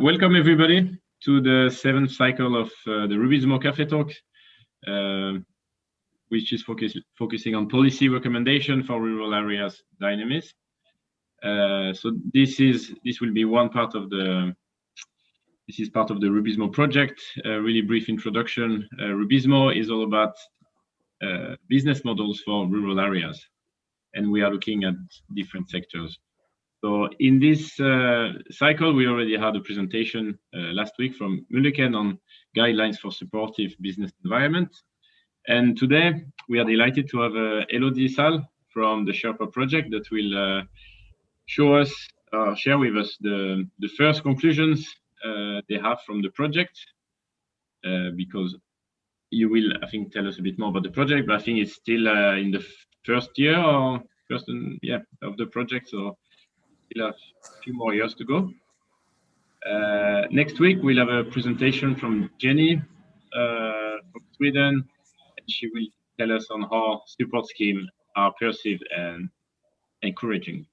welcome everybody to the seventh cycle of uh, the Rubizmo Cafe Talk, uh, which is focus, focusing on policy recommendation for rural areas dynamism. Uh, so this is this will be one part of the this is part of the Rubizmo project. A really brief introduction. Uh, Rubizmo is all about uh, business models for rural areas, and we are looking at different sectors. So in this uh, cycle, we already had a presentation uh, last week from Mulliken on guidelines for supportive business environment. And today we are delighted to have uh, Elodie Sal from the Sherpa project that will uh, show us, uh, share with us the, the first conclusions uh, they have from the project, because you will, I think, tell us a bit more about the project, but I think it's still in the first year or first, yeah, of the project. So still have a few more years to go. Uh, next week, we'll have a presentation from Jenny uh, from Sweden. And she will tell us on how support schemes are perceived and encouraging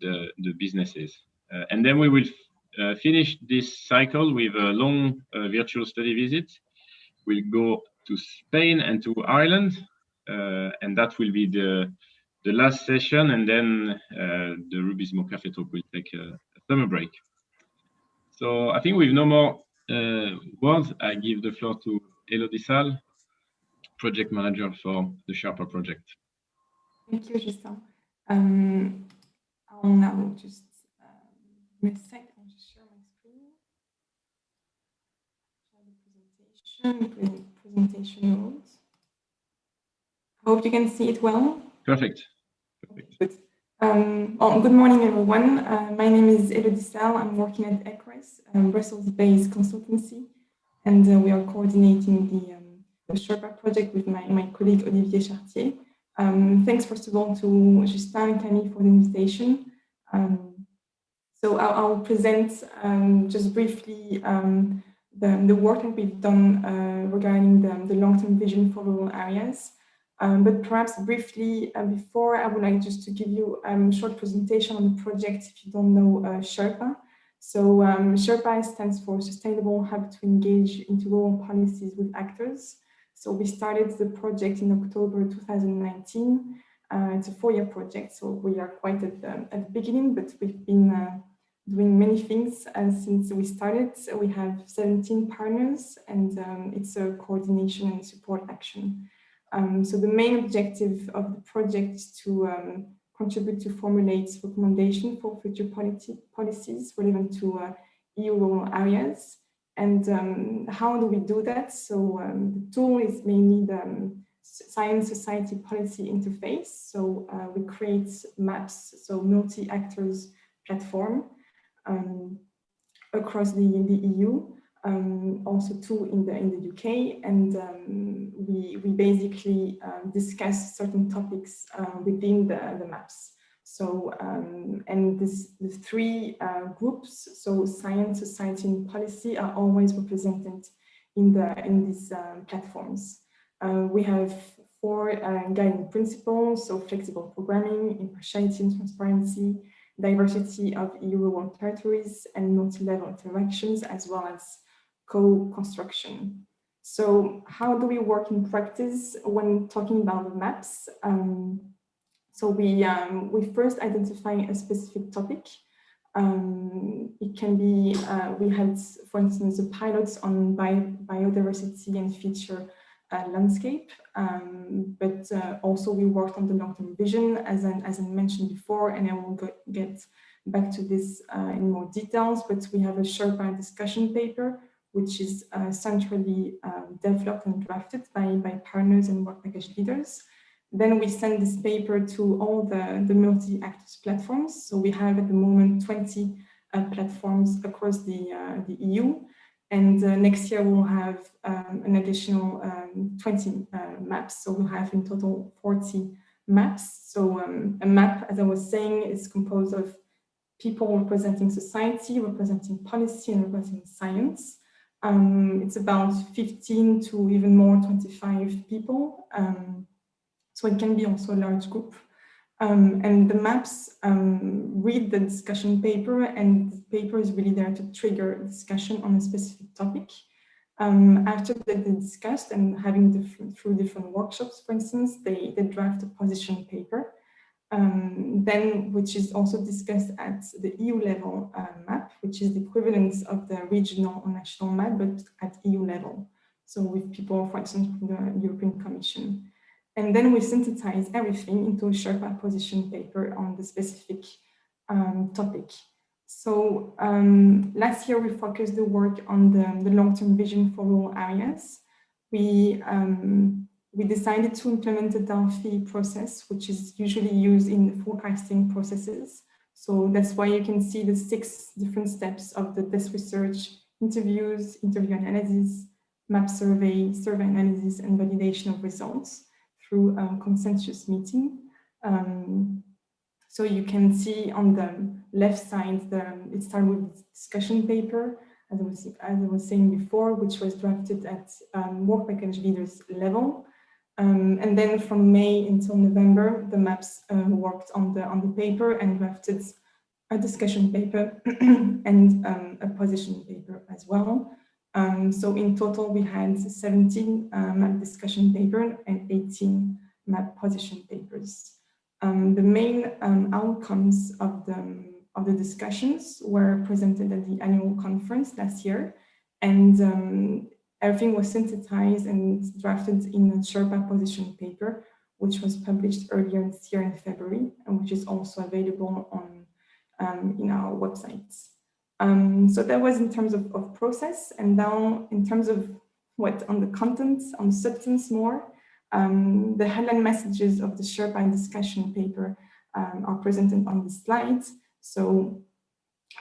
the, the businesses. Uh, and then we will uh, finish this cycle with a long uh, virtual study visit. We'll go to Spain and to Ireland, uh, and that will be the the last session, and then uh, the Rubizmo Cafe Talk will take a, summer break. So I think with no more uh, words, I give the floor to Elodie Sal, project manager for the Sherpa project. Thank you, Justin. Um, I'll now just um, second, I'll just share my screen. Share the presentation, presentation mode. Hope you can see it well. Perfect. Good. Um, good morning, everyone. Uh, my name is Elodie Sal. I'm working at Ecorys, a Brussels-based consultancy, and uh, we are coordinating the, um, the Sherpa project with my, my colleague Olivier Chartier. Um, thanks, first of all, to Justin and Camille for the invitation. Um, so I'll, I'll present um, just briefly um, the, the work that we've done uh, regarding the, the long-term vision for rural areas. Um, but perhaps briefly uh, before, I would like just to give you um, a short presentation on the project if you don't know uh, Sherpa. So um, Sherpa stands for Sustainable Hub to Engage into Rural Policies with Actors. So we started the project in October 2019. Uh, it's a four-year project, so we are quite at the, at the beginning, but we've been uh, doing many things uh, since we started. So we have 17 partners, and um, it's a coordination and support action. Um, so the main objective of the project is to um, contribute to formulate recommendations for future policies relevant to uh, EU rural areas. And um, how do we do that? So um, the tool is mainly the um, Science Society Policy Interface. So uh, we create maps, so multi-actors platform um, across the, the EU um, also two in the in the UK, and um, we we basically um, discuss certain topics uh, within the the maps. So um, and this the three uh, groups, so science, society, and policy, are always represented in the in these um, platforms. Uh, we have four uh, guiding principles, so flexible programming, impartiality and transparency, diversity of EU rural territories, and multi-level interactions, as well as co-construction. So how do we work in practice when talking about the maps? Um, so we, um, we first identify a specific topic. Um, it can be, uh, we had, for instance, the pilots on bio biodiversity and feature uh, landscape, um, but uh, also we worked on the long-term vision, as I, as I mentioned before, and I will go, get back to this uh, in more details, but we have a Sherpa discussion paper which is uh, centrally um, developed and drafted by, by partners and work package leaders. Then we send this paper to all the, the multi-actors platforms. So we have at the moment 20 uh, platforms across the, uh, the EU. And uh, next year we'll have um, an additional um, 20 uh, maps. So we'll have in total 40 maps. So um, a map, as I was saying, is composed of people representing society, representing policy, and representing science. Um, it's about 15 to even more 25 people. Um, so it can be also a large group. Um, and the maps um, read the discussion paper and the paper is really there to trigger discussion on a specific topic. Um, after they discussed and having different, through different workshops, for instance, they, they draft a position paper, um, then which is also discussed at the EU level uh, map, which is the equivalent of the regional or national map, but at EU level. So with people, for instance, from the European Commission. And then we synthesize everything into a Sherpa position paper on the specific um, topic. So um, last year we focused the work on the, the long-term vision for rural areas. We, um, we decided to implement the Delphi process, which is usually used in forecasting processes. So that's why you can see the six different steps of the desk research, interviews, interview analysis, map survey, survey analysis, and validation of results through a consensus meeting. Um, so you can see on the left side, the, it started with discussion paper, as I, was, as I was saying before, which was drafted at um, work package leaders level. Um, and then from May until November, the maps uh, worked on the on the paper and drafted a discussion paper and um, a position paper as well. Um, so in total, we had 17 uh, map discussion paper and 18 map position papers. Um, the main um, outcomes of the, of the discussions were presented at the annual conference last year, and um, everything was synthesized and drafted in a Sherpa position paper, which was published earlier this year in February, and which is also available on um, in our websites. Um, so that was in terms of, of process and now in terms of what on the content, on substance more, um, the headline messages of the Sherpa discussion paper um, are presented on the slides. So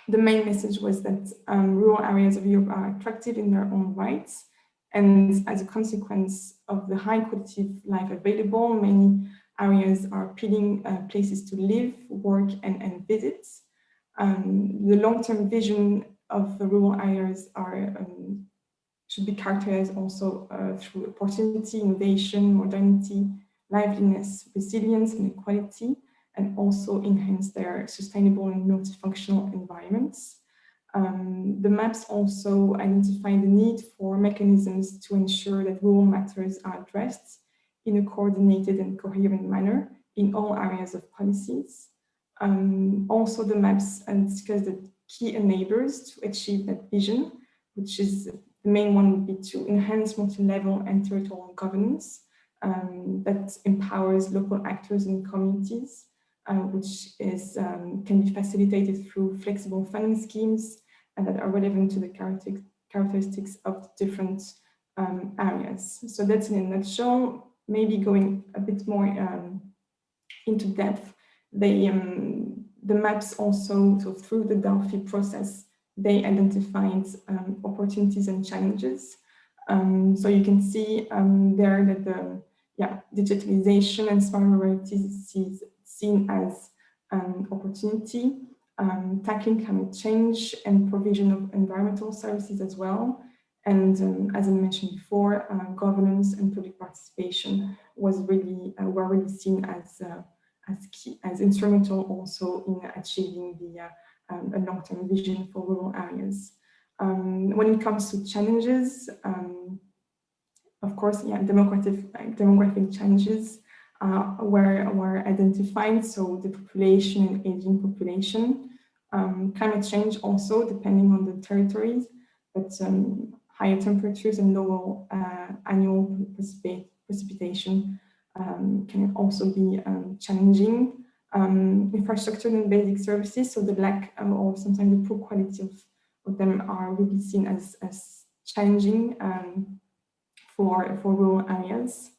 the main message was that um, rural areas of Europe are attractive in their own rights. And as a consequence of the high quality of life available, many areas are appealing uh, places to live, work, and, and visit. Um, the long-term vision of the rural areas are um, should be characterized also uh, through opportunity, innovation, modernity, liveliness, resilience, and equality, and also enhance their sustainable and multifunctional environments. Um, the maps also identify the need for mechanisms to ensure that rural matters are addressed in a coordinated and coherent manner in all areas of policies. Um, also, the maps and discuss the key enablers to achieve that vision, which is the main one would be to enhance multi-level and territorial governance um, that empowers local actors and communities, uh, which is um, can be facilitated through flexible funding schemes and that are relevant to the characteristics of different um, areas. So that's in a nutshell, maybe going a bit more um, into depth they, um, the maps also, so through the Delphi process, they identified um, opportunities and challenges. Um, so you can see there that the yeah, digitalization and smart ruralities seen as an opportunity, um, tackling climate change and provision of environmental services as well. And um, as I mentioned before, uh, governance and public participation was really, uh, were really seen as uh, as key, as instrumental also in achieving the uh, um, a long-term vision for rural areas. Um, when it comes to challenges, um, of course, yeah, demographic, demographic challenges uh, were, were identified, so the population and aging population. Um, climate change also, depending on the territories, but um, higher temperatures and lower uh, annual precipitation um, can also be um, challenging. Um, infrastructure and basic services, so the lack um, or sometimes the poor quality of, of them are really seen as, as challenging for, for rural areas.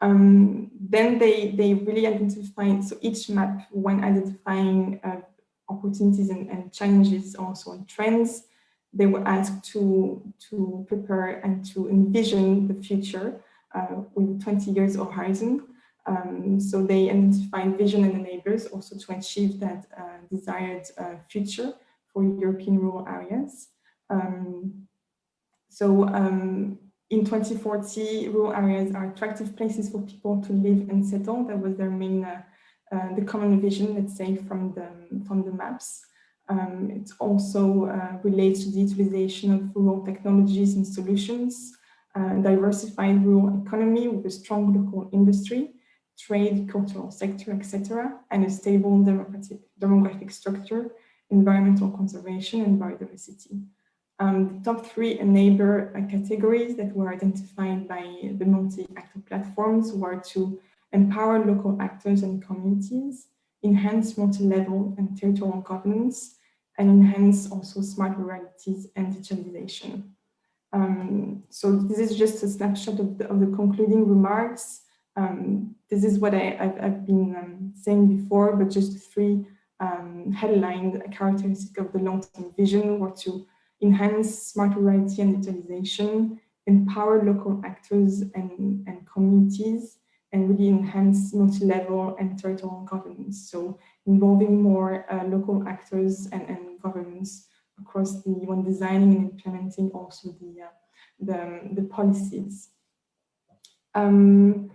Um, then they, they really identify, so each map when identifying uh, opportunities and, and, challenges also on trends, they were asked to, to prepare and to envision the future uh, with 20 years horizon. Um, so they identify vision and enablers also to achieve that uh, desired uh, future for European rural areas. Um, so um, in 2040, rural areas are attractive places for people to live and settle. That was their main uh, uh, the common vision, let's say, from the, from the maps. Um, it also uh, relates to the utilization of rural technologies and solutions, uh, diversified rural economy with a strong local industry, trade, cultural sector, etc., and a stable demographic structure, environmental conservation and biodiversity. Um, the top three enabler categories that were identified by the multi-actor platforms were to empower local actors and communities, enhance multi-level and territorial governance, and enhance also smart ruralities and digitalization. Um, so this is just a snapshot of the, of the concluding remarks. Um, this is what I, have been um, saying before, but just three um, headline characteristics of the long-term vision were to enhance smart rurality and digitalization, empower local actors and, and communities, and really enhance multi-level and territorial governance. So involving more uh, local actors and, and governments across the when designing and implementing also the uh, the, the policies. Um,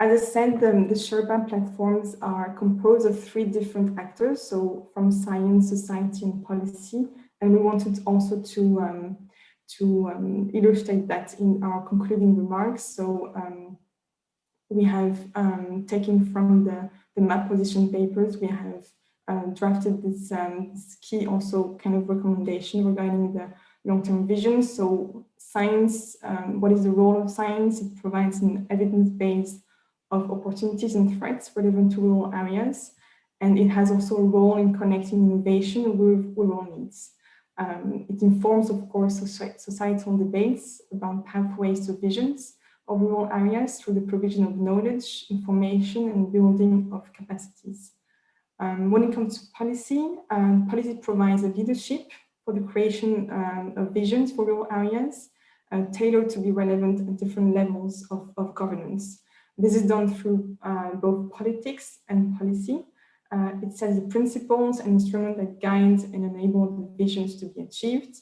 as I said, the, the Sherpa platforms are composed of three different actors, so from science, society, and policy. And we wanted also to um, to um, illustrate that in our concluding remarks. So um, we have um, taken from the, the map position papers, we have uh, drafted this, um, this, key also kind of recommendation regarding the long-term vision. So science, um, what is the role of science? It provides an evidence base of opportunities and threats relevant to rural areas. And it has also a role in connecting innovation with rural needs. Um, it informs, of course, societal debates about pathways to visions of rural areas through the provision of knowledge, information, and building of capacities. Um, when it comes to policy, um, policy provides a leadership for the creation um, of visions for rural areas, uh, tailored to be relevant at different levels of, of governance. This is done through uh, both politics and policy. Uh, it sets the principles and instruments that guide and enable the visions to be achieved.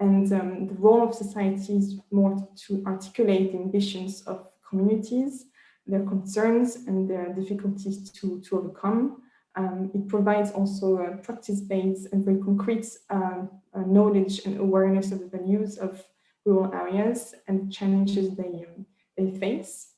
And um, the role of society is more to articulate the ambitions of communities, their concerns and their difficulties to, to overcome, um, it provides also a practice-based and very concrete uh, uh, knowledge and awareness of the values of rural areas and challenges they, um, they face.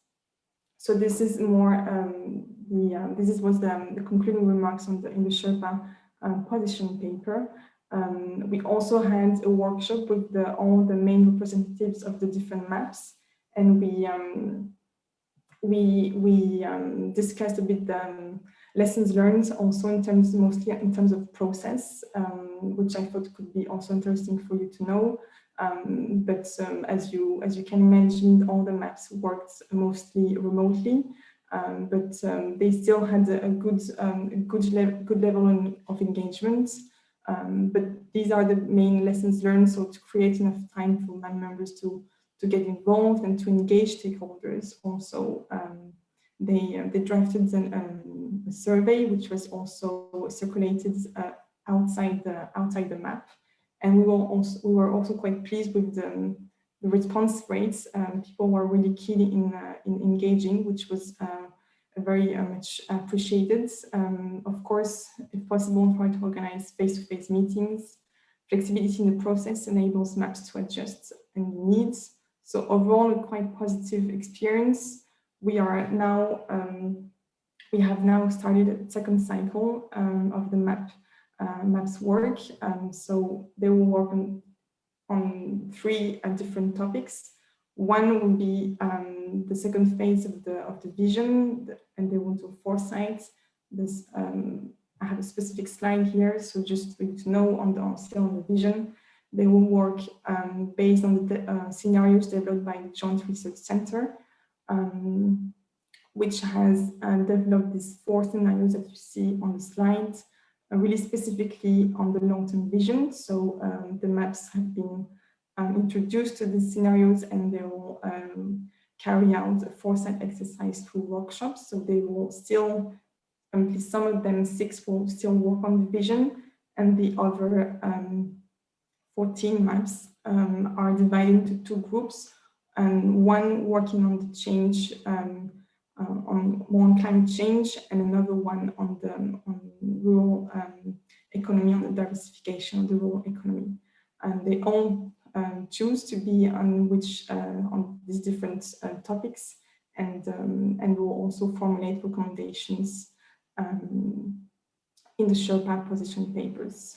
So this is more um, the uh, this is was the, um, the, concluding remarks on the in the Sherpa uh, position paper. Um, we also had a workshop with the, all the main representatives of the different maps, and we um, we we discussed a bit the lessons learned also in terms mostly in terms of process, which I thought could be also interesting for you to know. Um, but um, as you as you can imagine, all the maps worked mostly remotely, um, but um, they still had a, a good um, a good level good level of engagement. but these are the main lessons learned. So to create enough time for my members to to get involved and to engage stakeholders also they uh, they drafted an, um, a survey which was also circulated uh, outside the outside the map, and we were also we were also quite pleased with the, the response rates. Um, people were really keen in uh, in engaging, which was uh, very uh, much appreciated. Um, of course, if possible, try to organize face-to-face -face meetings. Flexibility in the process enables maps to adjust and needs. So overall, a quite positive experience we are now, um, we have now started a second cycle um, of the map uh, maps work. Um, so they will work on, on three uh, different topics. One will be um, the second phase of the of the vision, and they will do foresight. This um, I have a specific slide here, so just for you to know on the still on the vision, they will work um, based on the uh, scenarios developed by the Joint Research Center um, which has uh, developed these four scenarios that you see on the slide, really specifically on the long-term vision. So um, the maps have been um, introduced to these scenarios and they will um, carry out a foresight exercise through workshops. So they will still, um, some of them, six will still work on the vision and the other um, 14 maps um, are divided into two groups and one working on the change um, uh, on more on climate change and another one on the on rural um, economy, on the diversification of the rural economy. And they all um, choose to be on which uh, on these different uh, topics, and um, and will also formulate recommendations um, in the Sherpa position papers.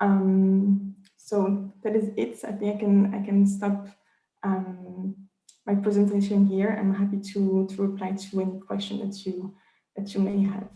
Um, so that is it. I think I can I can stop my presentation here. I'm happy to to reply to any question that you that you may have.